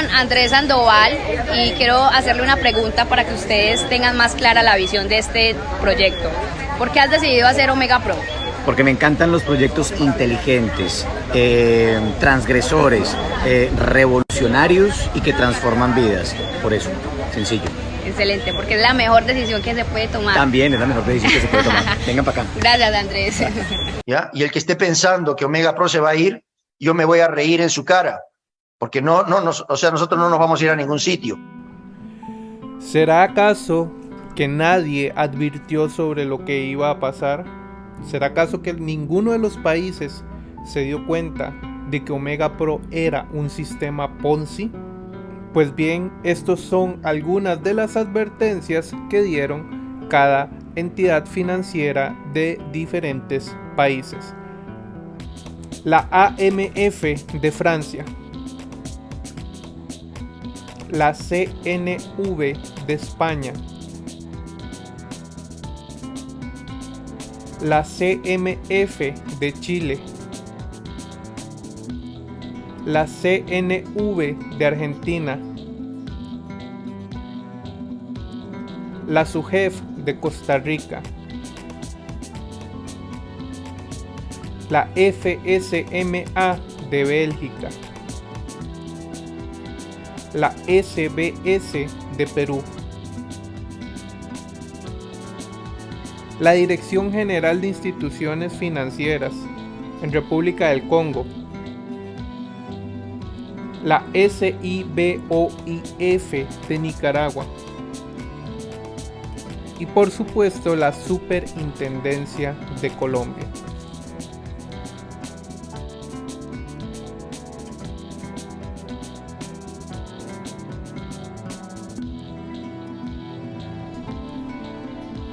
Con Andrés Sandoval y quiero hacerle una pregunta para que ustedes tengan más clara la visión de este proyecto. ¿Por qué has decidido hacer Omega Pro? Porque me encantan los proyectos inteligentes, eh, transgresores, eh, revolucionarios y que transforman vidas. Por eso, sencillo. Excelente, porque es la mejor decisión que se puede tomar. También es la mejor decisión que se puede tomar. Vengan para acá. Gracias, Andrés. ¿Ya? Y el que esté pensando que Omega Pro se va a ir, yo me voy a reír en su cara porque no, no, o sea, nosotros no nos vamos a ir a ningún sitio. ¿Será acaso que nadie advirtió sobre lo que iba a pasar? ¿Será acaso que ninguno de los países se dio cuenta de que Omega Pro era un sistema Ponzi? Pues bien, estos son algunas de las advertencias que dieron cada entidad financiera de diferentes países. La AMF de Francia la CNV de España, la CMF de Chile, la CNV de Argentina, la SUGEF de Costa Rica, la FSMA de Bélgica, la SBS de Perú. La Dirección General de Instituciones Financieras en República del Congo. La SIBOIF de Nicaragua. Y por supuesto la Superintendencia de Colombia.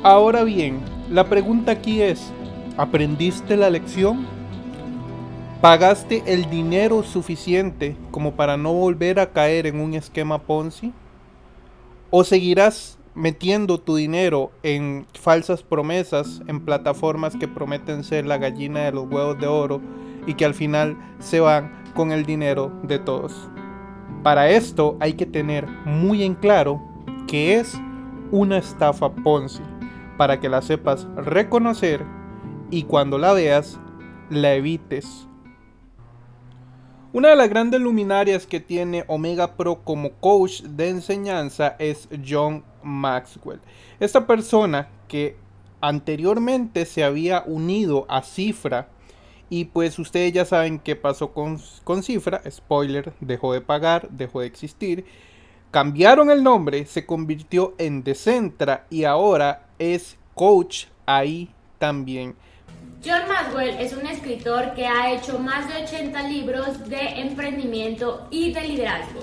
Ahora bien, la pregunta aquí es, ¿aprendiste la lección? ¿Pagaste el dinero suficiente como para no volver a caer en un esquema Ponzi? ¿O seguirás metiendo tu dinero en falsas promesas, en plataformas que prometen ser la gallina de los huevos de oro y que al final se van con el dinero de todos? Para esto hay que tener muy en claro que es una estafa Ponzi para que la sepas reconocer y cuando la veas, la evites. Una de las grandes luminarias que tiene Omega Pro como coach de enseñanza es John Maxwell. Esta persona que anteriormente se había unido a Cifra y pues ustedes ya saben qué pasó con, con Cifra, spoiler, dejó de pagar, dejó de existir cambiaron el nombre, se convirtió en Decentra y ahora es coach ahí también. John Maxwell es un escritor que ha hecho más de 80 libros de emprendimiento y de liderazgo.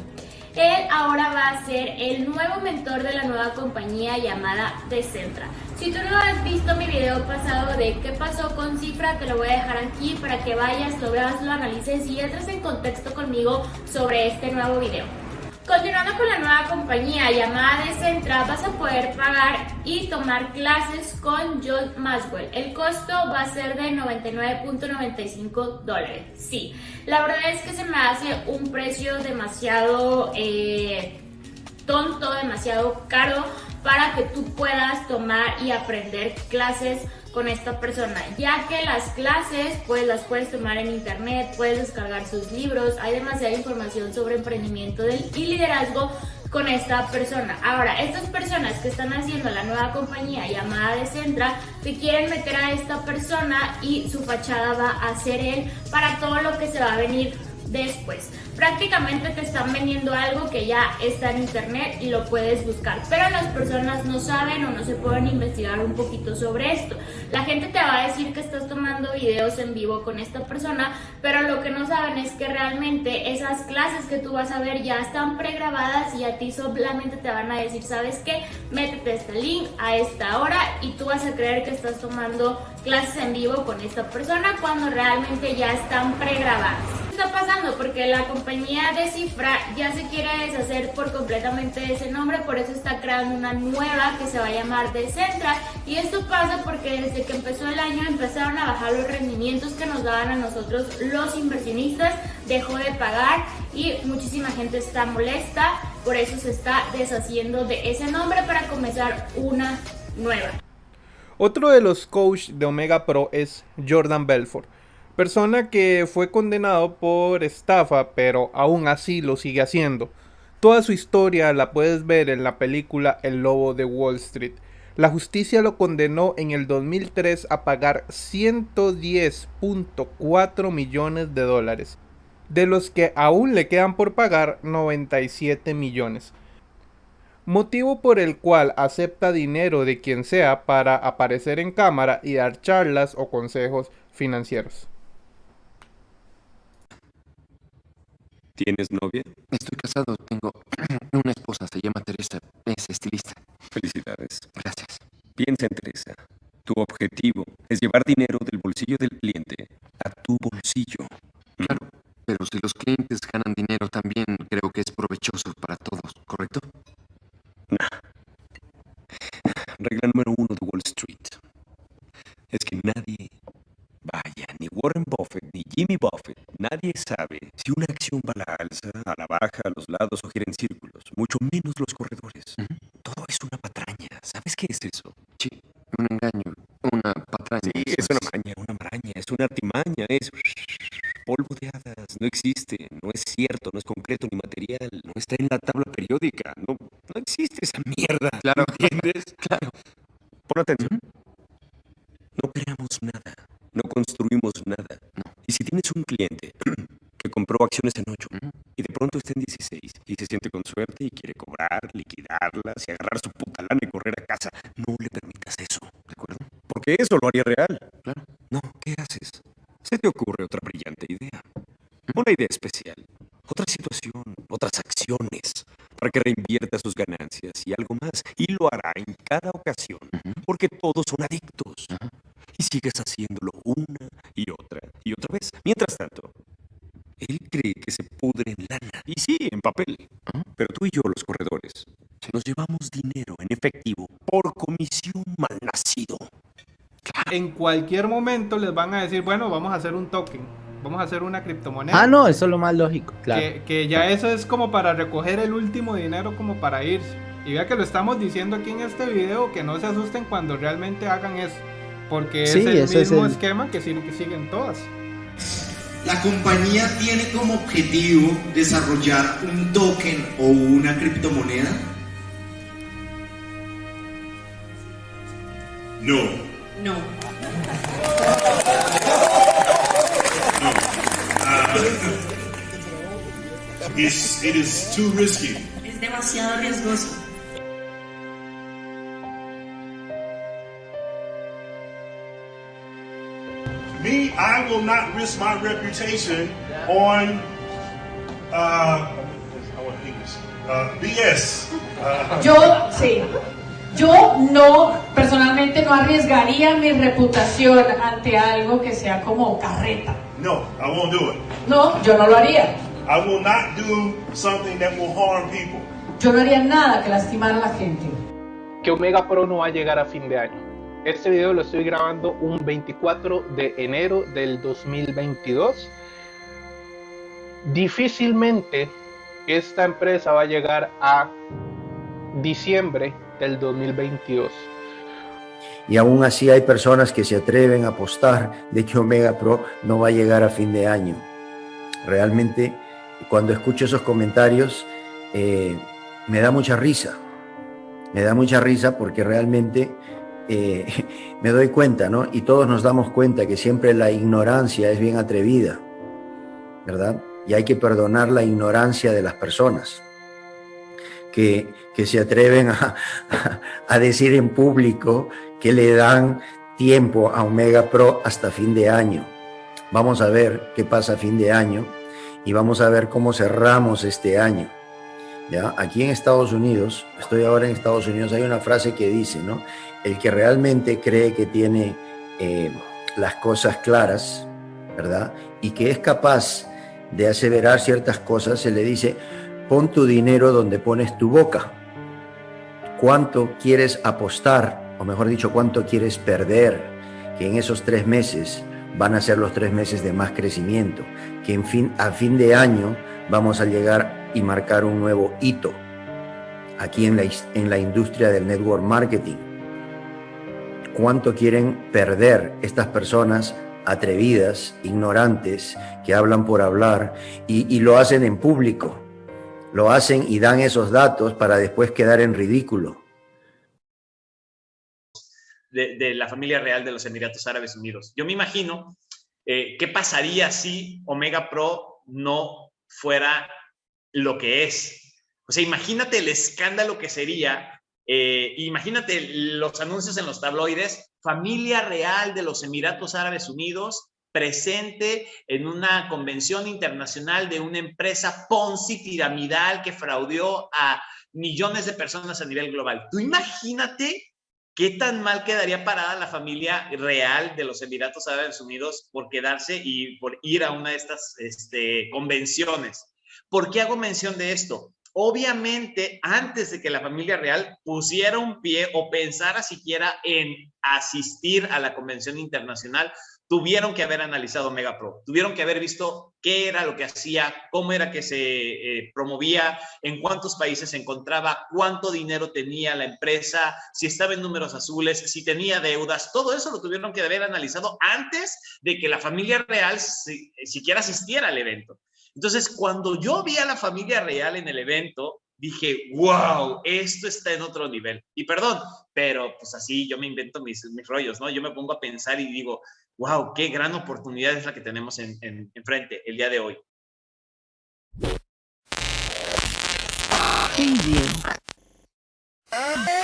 Él ahora va a ser el nuevo mentor de la nueva compañía llamada Decentra. Si tú no has visto mi video pasado de qué pasó con Cifra, te lo voy a dejar aquí para que vayas, lo veas, lo analices y entres en contexto conmigo sobre este nuevo video. Continuando con la nueva compañía llamada Decentra, vas a poder pagar y tomar clases con John Maxwell. El costo va a ser de 99.95 dólares. Sí, la verdad es que se me hace un precio demasiado eh, tonto, demasiado caro para que tú puedas tomar y aprender clases con esta persona, ya que las clases pues las puedes tomar en internet, puedes descargar sus libros, hay demasiada información sobre emprendimiento y liderazgo con esta persona. Ahora, estas personas que están haciendo la nueva compañía llamada Decentra, te quieren meter a esta persona y su fachada va a ser él para todo lo que se va a venir después. Prácticamente te están vendiendo algo que ya está en internet y lo puedes buscar, pero las personas no saben o no se pueden investigar un poquito sobre esto. La gente te va a decir que estás tomando videos en vivo con esta persona, pero lo que no saben es que realmente esas clases que tú vas a ver ya están pregrabadas y a ti solamente te van a decir, ¿sabes qué? Métete este link a esta hora y tú vas a creer que estás tomando clases en vivo con esta persona cuando realmente ya están pregrabadas. Pasando? Porque la compañía de Cifra ya se quiere deshacer por completamente de ese nombre, por eso está creando una nueva que se va a llamar Decentra. Y esto pasa porque desde que empezó el año empezaron a bajar los rendimientos que nos daban a nosotros los inversionistas, dejó de pagar y muchísima gente está molesta, por eso se está deshaciendo de ese nombre para comenzar una nueva. Otro de los coaches de Omega Pro es Jordan Belfort, persona que fue condenado por estafa, pero aún así lo sigue haciendo. Toda su historia la puedes ver en la película El Lobo de Wall Street. La justicia lo condenó en el 2003 a pagar 110.4 millones de dólares, de los que aún le quedan por pagar 97 millones motivo por el cual acepta dinero de quien sea para aparecer en cámara y dar charlas o consejos financieros. ¿Tienes novia? Estoy casado, tengo una esposa, se llama Teresa, es estilista. Felicidades. Gracias. Piensa en Teresa. Tu objetivo es llevar dinero del bolsillo del cliente a tu bolsillo. A la baja, a los lados o gira en círculos, mucho menos los corredores. Todo es una patraña. ¿Sabes qué es eso? Sí, un engaño, una patraña. Sí, es una maña, una maraña, es una artimaña, es polvo de hadas, no existe, no es cierto, no es concreto ni material, no está en la tabla periódica, no, no existe esa mierda. Claro. ¿entiendes? Claro. Pon atención. No creamos nada, no construimos nada. Y si tienes un cliente que compró acciones en 8 y de pronto está en 16 y se siente con suerte y quiere cobrar, liquidarlas y agarrar su puta lana y correr a casa, no le permitas eso. ¿De acuerdo? Porque eso lo haría real. Claro. No, ¿qué haces? Se te ocurre otra brillante idea. Una idea especial. Otra situación, otras acciones, para que reinvierta sus ganancias y algo más. Y lo hará en cada ocasión, porque todos son adictos. Y sigues haciéndolo una y otra y otra vez. Mientras tanto, cree que se pudre en lana. Y sí, en papel. Pero tú y yo, los corredores, nos llevamos dinero en efectivo por comisión malnacido. En cualquier momento les van a decir, bueno, vamos a hacer un token, vamos a hacer una criptomoneda. Ah, no, eso es lo más lógico, claro. Que, que ya eso es como para recoger el último dinero como para irse. Y vea que lo estamos diciendo aquí en este video, que no se asusten cuando realmente hagan eso. Porque Sí, es el ese es mismo el- esquema que, que siguen todas. La compañía tiene como objetivo desarrollar un token o una criptomoneda. No, No. it's, it is too risky. Es demasiado riesgoso. I will not risk my reputation on uh, I want English. Uh, BS. Uh, Yo, sí. Yo no, personalmente no arriesgaría mi reputación ante algo que sea como carreta. no, I won't do it. No, yo no lo haría. I will not do something that will harm people. Yo no haría nada que lastimara a la gente. que Omega Pro no va a llegar a fin de año. Este video lo estoy grabando un 24 de enero del 2022. Difícilmente esta empresa va a llegar a diciembre del 2022. Y aún así hay personas que se atreven a apostar de que Omega Pro no va a llegar a fin de año. Realmente, cuando escucho esos comentarios, eh, me da mucha risa. Me da mucha risa porque realmente eh, me doy cuenta, ¿no? Y todos nos damos cuenta que siempre la ignorancia es bien atrevida, ¿verdad? Y hay que perdonar la ignorancia de las personas que, que se atreven a, a decir en público que le dan tiempo a Omega Pro hasta fin de año. Vamos a ver qué pasa a fin de año y vamos a ver cómo cerramos este año. ¿Ya? Aquí en Estados Unidos, estoy ahora en Estados Unidos, hay una frase que dice, ¿no? El que realmente cree que tiene eh, las cosas claras, ¿verdad? Y que es capaz de aseverar ciertas cosas, se le dice, pon tu dinero donde pones tu boca. ¿Cuánto quieres apostar? O mejor dicho, ¿cuánto quieres perder? Que en esos tres meses van a ser los tres meses de más crecimiento, que en fin, a fin de año vamos a llegar y marcar un nuevo hito aquí en la, en la industria del network marketing. ¿Cuánto quieren perder estas personas atrevidas, ignorantes, que hablan por hablar y, lo hacen en público? Lo hacen y dan esos datos para después quedar en ridículo. De, de, la familia real de los Emiratos Árabes Unidos. Yo me imagino eh, qué pasaría si Omega Pro no fuera lo que es. O sea, imagínate el escándalo que sería, eh, imagínate los anuncios en los tabloides, familia real de los Emiratos Árabes Unidos presente en una convención internacional de una empresa Ponzi piramidal que fraudeó a millones de personas a nivel global. Tú imagínate qué tan mal quedaría parada la familia real de los Emiratos Árabes Unidos por quedarse y por ir a una de estas este, convenciones. ¿Por qué hago mención de esto? Obviamente, antes de que la familia real pusiera un pie o pensara siquiera en asistir a la convención internacional, tuvieron que haber analizado Megapro, tuvieron que haber visto qué era lo que hacía, cómo era que se eh, promovía, en cuántos países se encontraba, cuánto dinero tenía la empresa, si estaba en números azules, si tenía deudas, todo eso lo tuvieron que haber analizado antes de que la familia real si, siquiera asistiera al evento. Entonces, cuando yo vi a la familia real en el evento, dije, wow, esto está en otro nivel. Y perdón, pero pues así yo me invento mis, mis rollos, ¿no? Yo me pongo a pensar y digo, wow, qué gran oportunidad es la que tenemos en, en, enfrente el día de hoy. Preview.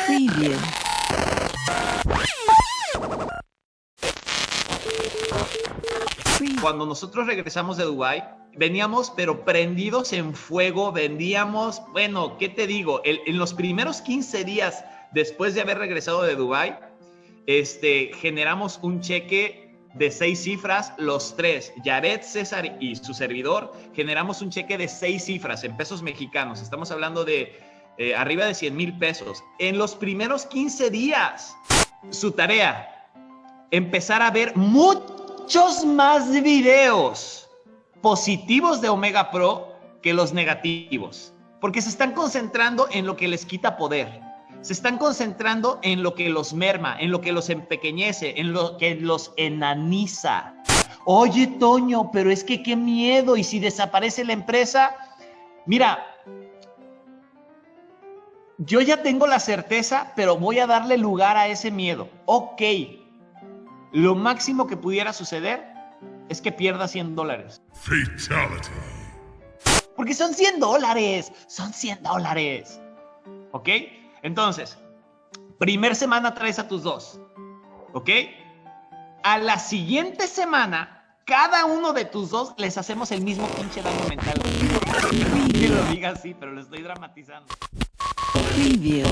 Preview. Cuando nosotros regresamos de Dubai, veníamos pero prendidos en fuego, vendíamos, bueno, ¿qué te digo? En los primeros 15 días después de haber regresado de Dubai, este, generamos un cheque de seis cifras, los tres, Yaret, César y su servidor, generamos un cheque de seis cifras en pesos mexicanos. Estamos hablando de eh, arriba de 100 mil pesos. En los primeros 15 días, su tarea, empezar a ver muchos más videos positivos de Omega Pro que los negativos, porque se están concentrando en lo que les quita poder se están concentrando en lo que los merma, en lo que los empequeñece, en lo que los enaniza. Oye, Toño, pero es que qué miedo. Y si desaparece la empresa, mira, yo ya tengo la certeza, pero voy a darle lugar a ese miedo. Ok, lo máximo que pudiera suceder es que pierda 100 dólares. Fatality. Porque son 100 dólares, son 100 dólares. ¿Ok? Entonces, primer semana traes a tus dos, ¿ok? A la siguiente semana, cada uno de tus dos les hacemos el mismo pinche daño mental. Que lo diga así, pero lo estoy dramatizando. Preview.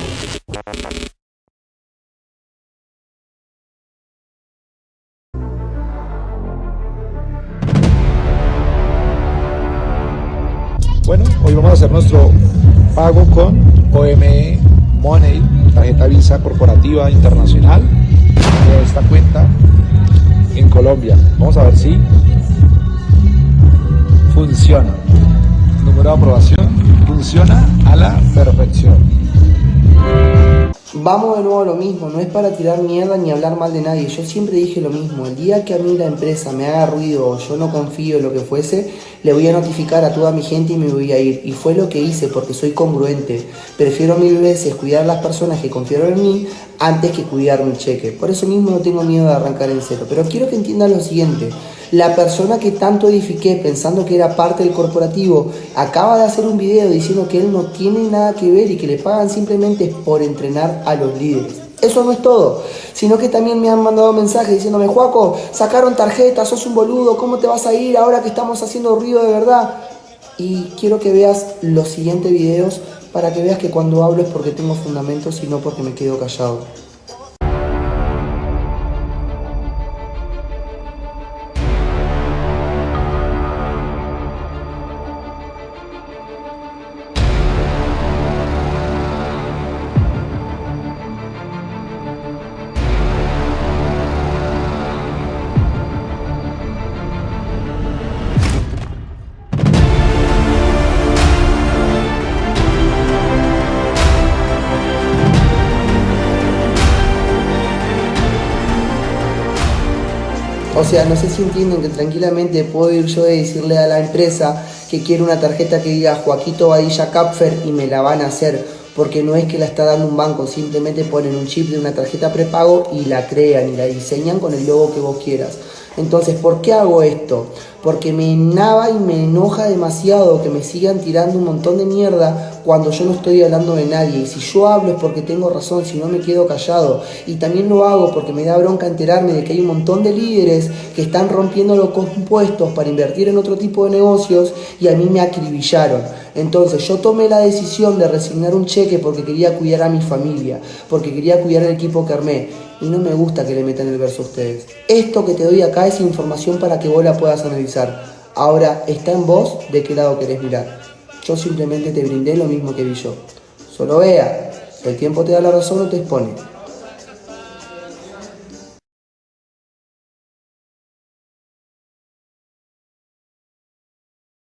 Bueno, hoy vamos a hacer nuestro pago con OME Money, tarjeta Visa corporativa internacional de esta cuenta en Colombia. Vamos a ver si funciona. Número de aprobación funciona a la perfección. Vamos de nuevo a lo mismo, no es para tirar mierda ni hablar mal de nadie, yo siempre dije lo mismo, el día que a mí la empresa me haga ruido o yo no confío en lo que fuese, le voy a notificar a toda mi gente y me voy a ir. Y fue lo que hice porque soy congruente, prefiero mil veces cuidar a las personas que confiaron en mí antes que cuidar mi cheque. Por eso mismo no tengo miedo de arrancar en cero, pero quiero que entiendan lo siguiente, la persona que tanto edifiqué pensando que era parte del corporativo acaba de hacer un video diciendo que él no tiene nada que ver y que le pagan simplemente por entrenar a los líderes. Eso no es todo, sino que también me han mandado mensajes diciéndome, Juaco, sacaron tarjetas, sos un boludo, ¿cómo te vas a ir ahora que estamos haciendo ruido de verdad? Y quiero que veas los siguientes videos para que veas que cuando hablo es porque tengo fundamentos y no porque me quedo callado. O sea, no sé si entienden que tranquilamente puedo ir yo y decirle a la empresa que quiero una tarjeta que diga Joaquito Badilla Capfer y me la van a hacer porque no es que la está dando un banco, simplemente ponen un chip de una tarjeta prepago y la crean y la diseñan con el logo que vos quieras. Entonces, ¿por qué hago esto? Porque me enaba y me enoja demasiado que me sigan tirando un montón de mierda cuando yo no estoy hablando de nadie. Y si yo hablo es porque tengo razón, si no me quedo callado. Y también lo hago porque me da bronca enterarme de que hay un montón de líderes que están rompiendo los compuestos para invertir en otro tipo de negocios y a mí me acribillaron. Entonces yo tomé la decisión de resignar un cheque porque quería cuidar a mi familia, porque quería cuidar el equipo que armé y no me gusta que le metan el verso a ustedes. Esto que te doy acá es información para que vos la puedas analizar. Ahora está en vos de qué lado querés mirar. Yo simplemente te brindé lo mismo que vi yo. Solo vea, el tiempo te da la razón o te expone.